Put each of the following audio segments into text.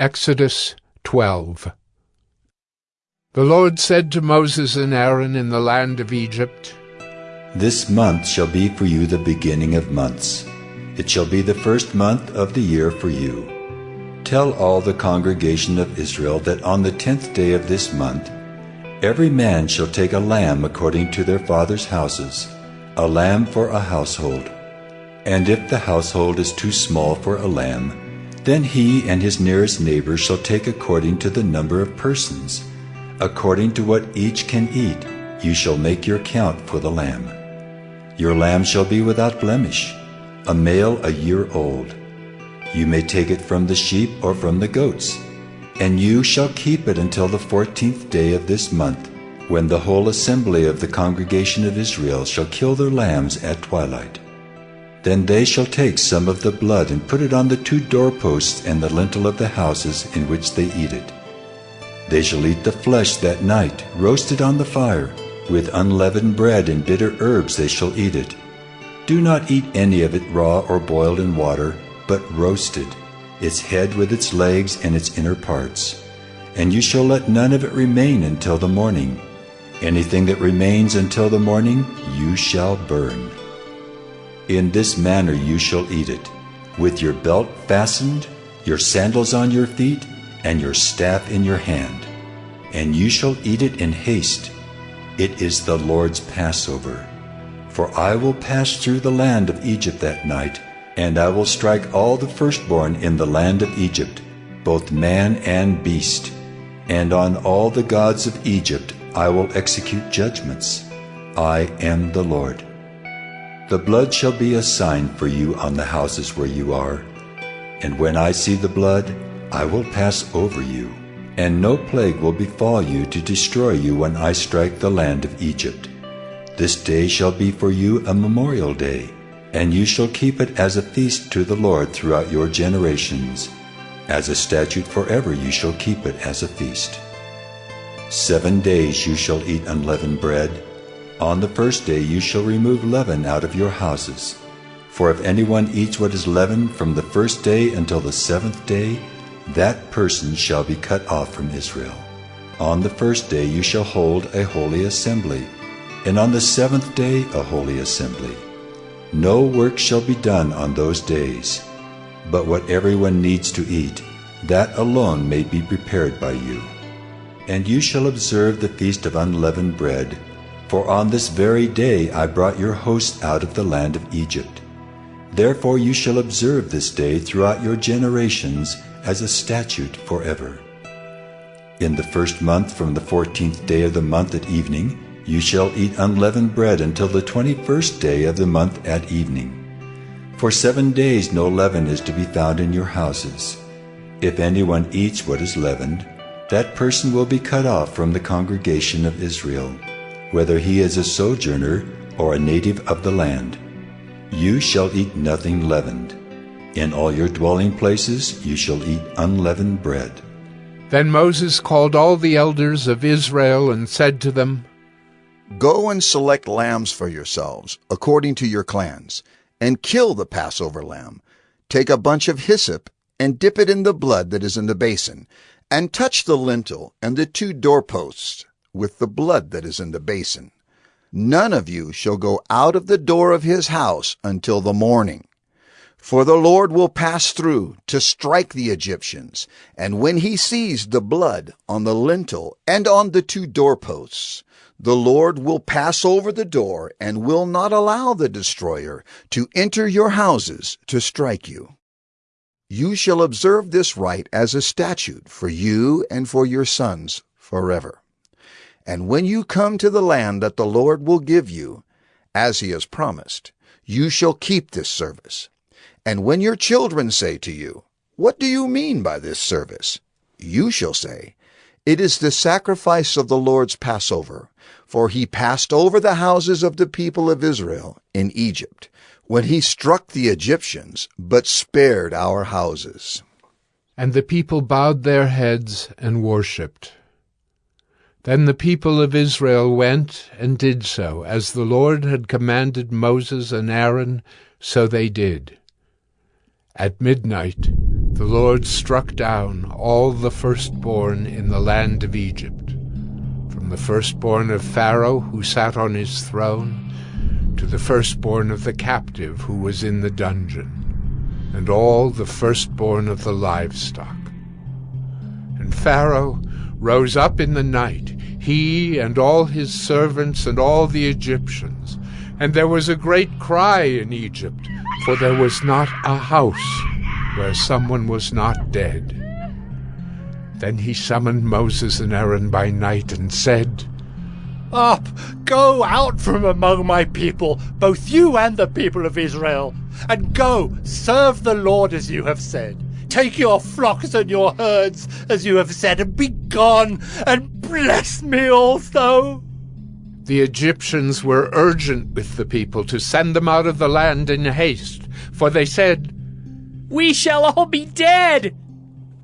Exodus 12 The Lord said to Moses and Aaron in the land of Egypt, This month shall be for you the beginning of months. It shall be the first month of the year for you. Tell all the congregation of Israel that on the tenth day of this month every man shall take a lamb according to their father's houses, a lamb for a household. And if the household is too small for a lamb, then he and his nearest neighbor shall take according to the number of persons. According to what each can eat, you shall make your count for the lamb. Your lamb shall be without blemish, a male a year old. You may take it from the sheep or from the goats, and you shall keep it until the fourteenth day of this month, when the whole assembly of the congregation of Israel shall kill their lambs at twilight. Then they shall take some of the blood and put it on the two doorposts and the lintel of the houses in which they eat it. They shall eat the flesh that night, roasted on the fire. With unleavened bread and bitter herbs they shall eat it. Do not eat any of it raw or boiled in water, but roasted, its head with its legs and its inner parts. And you shall let none of it remain until the morning. Anything that remains until the morning you shall burn. In this manner you shall eat it, with your belt fastened, your sandals on your feet, and your staff in your hand. And you shall eat it in haste. It is the Lord's Passover. For I will pass through the land of Egypt that night, and I will strike all the firstborn in the land of Egypt, both man and beast. And on all the gods of Egypt I will execute judgments. I am the Lord. The blood shall be a sign for you on the houses where you are. And when I see the blood, I will pass over you, and no plague will befall you to destroy you when I strike the land of Egypt. This day shall be for you a memorial day, and you shall keep it as a feast to the Lord throughout your generations. As a statute forever you shall keep it as a feast. Seven days you shall eat unleavened bread. On the first day you shall remove leaven out of your houses. For if anyone eats what is leavened from the first day until the seventh day, that person shall be cut off from Israel. On the first day you shall hold a holy assembly, and on the seventh day a holy assembly. No work shall be done on those days, but what everyone needs to eat, that alone may be prepared by you. And you shall observe the feast of unleavened bread, for on this very day I brought your hosts out of the land of Egypt. Therefore you shall observe this day throughout your generations as a statute forever. In the first month from the fourteenth day of the month at evening, you shall eat unleavened bread until the twenty-first day of the month at evening. For seven days no leaven is to be found in your houses. If anyone eats what is leavened, that person will be cut off from the congregation of Israel whether he is a sojourner or a native of the land. You shall eat nothing leavened. In all your dwelling places you shall eat unleavened bread. Then Moses called all the elders of Israel and said to them, Go and select lambs for yourselves, according to your clans, and kill the Passover lamb. Take a bunch of hyssop and dip it in the blood that is in the basin, and touch the lintel and the two doorposts with the blood that is in the basin. None of you shall go out of the door of his house until the morning. For the Lord will pass through to strike the Egyptians, and when he sees the blood on the lintel and on the two doorposts, the Lord will pass over the door and will not allow the destroyer to enter your houses to strike you. You shall observe this rite as a statute for you and for your sons forever. And when you come to the land that the Lord will give you, as he has promised, you shall keep this service. And when your children say to you, What do you mean by this service? You shall say, It is the sacrifice of the Lord's Passover, for he passed over the houses of the people of Israel in Egypt, when he struck the Egyptians, but spared our houses. And the people bowed their heads and worshipped. Then the people of Israel went and did so, as the Lord had commanded Moses and Aaron, so they did. At midnight, the Lord struck down all the firstborn in the land of Egypt, from the firstborn of Pharaoh who sat on his throne, to the firstborn of the captive who was in the dungeon, and all the firstborn of the livestock. And Pharaoh rose up in the night, he and all his servants and all the Egyptians, and there was a great cry in Egypt, for there was not a house where someone was not dead. Then he summoned Moses and Aaron by night and said, Up, go out from among my people, both you and the people of Israel, and go serve the Lord as you have said. Take your flocks and your herds as you have said, and be gone, and bless me also. The Egyptians were urgent with the people to send them out of the land in haste, for they said, We shall all be dead.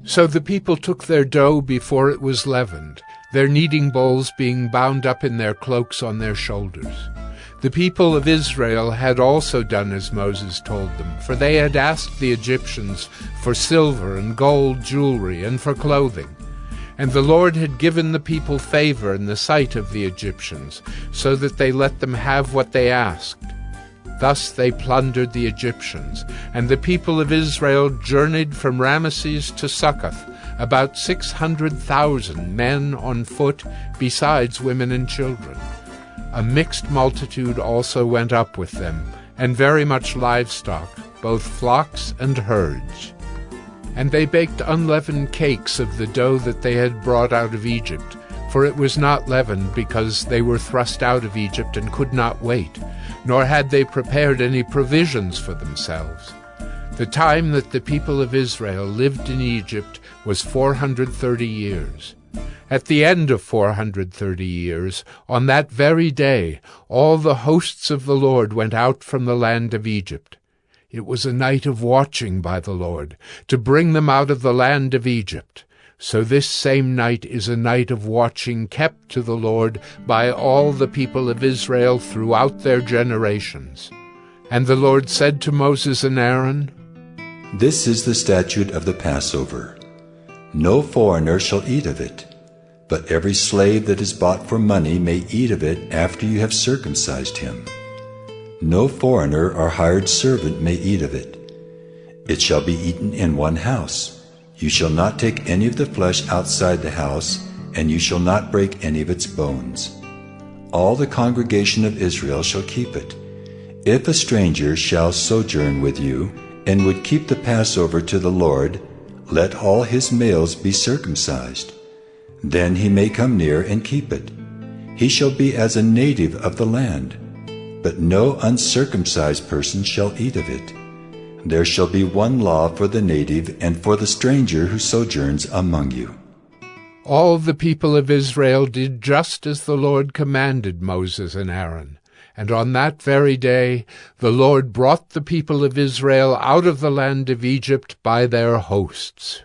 So the people took their dough before it was leavened, their kneading bowls being bound up in their cloaks on their shoulders. The people of Israel had also done as Moses told them, for they had asked the Egyptians for silver and gold jewelry and for clothing. And the Lord had given the people favor in the sight of the Egyptians, so that they let them have what they asked. Thus they plundered the Egyptians, and the people of Israel journeyed from Ramesses to Succoth, about six hundred thousand men on foot, besides women and children. A mixed multitude also went up with them, and very much livestock, both flocks and herds. And they baked unleavened cakes of the dough that they had brought out of Egypt, for it was not leavened, because they were thrust out of Egypt and could not wait, nor had they prepared any provisions for themselves. The time that the people of Israel lived in Egypt was four hundred thirty years. At the end of four hundred thirty years, on that very day, all the hosts of the Lord went out from the land of Egypt. It was a night of watching by the Lord, to bring them out of the land of Egypt. So this same night is a night of watching kept to the Lord by all the people of Israel throughout their generations. And the Lord said to Moses and Aaron, This is the statute of the Passover. No foreigner shall eat of it. But every slave that is bought for money may eat of it after you have circumcised him. No foreigner or hired servant may eat of it. It shall be eaten in one house. You shall not take any of the flesh outside the house, and you shall not break any of its bones. All the congregation of Israel shall keep it. If a stranger shall sojourn with you, and would keep the Passover to the Lord, let all his males be circumcised. Then he may come near and keep it. He shall be as a native of the land, but no uncircumcised person shall eat of it. There shall be one law for the native and for the stranger who sojourns among you. All the people of Israel did just as the Lord commanded Moses and Aaron. And on that very day the Lord brought the people of Israel out of the land of Egypt by their hosts.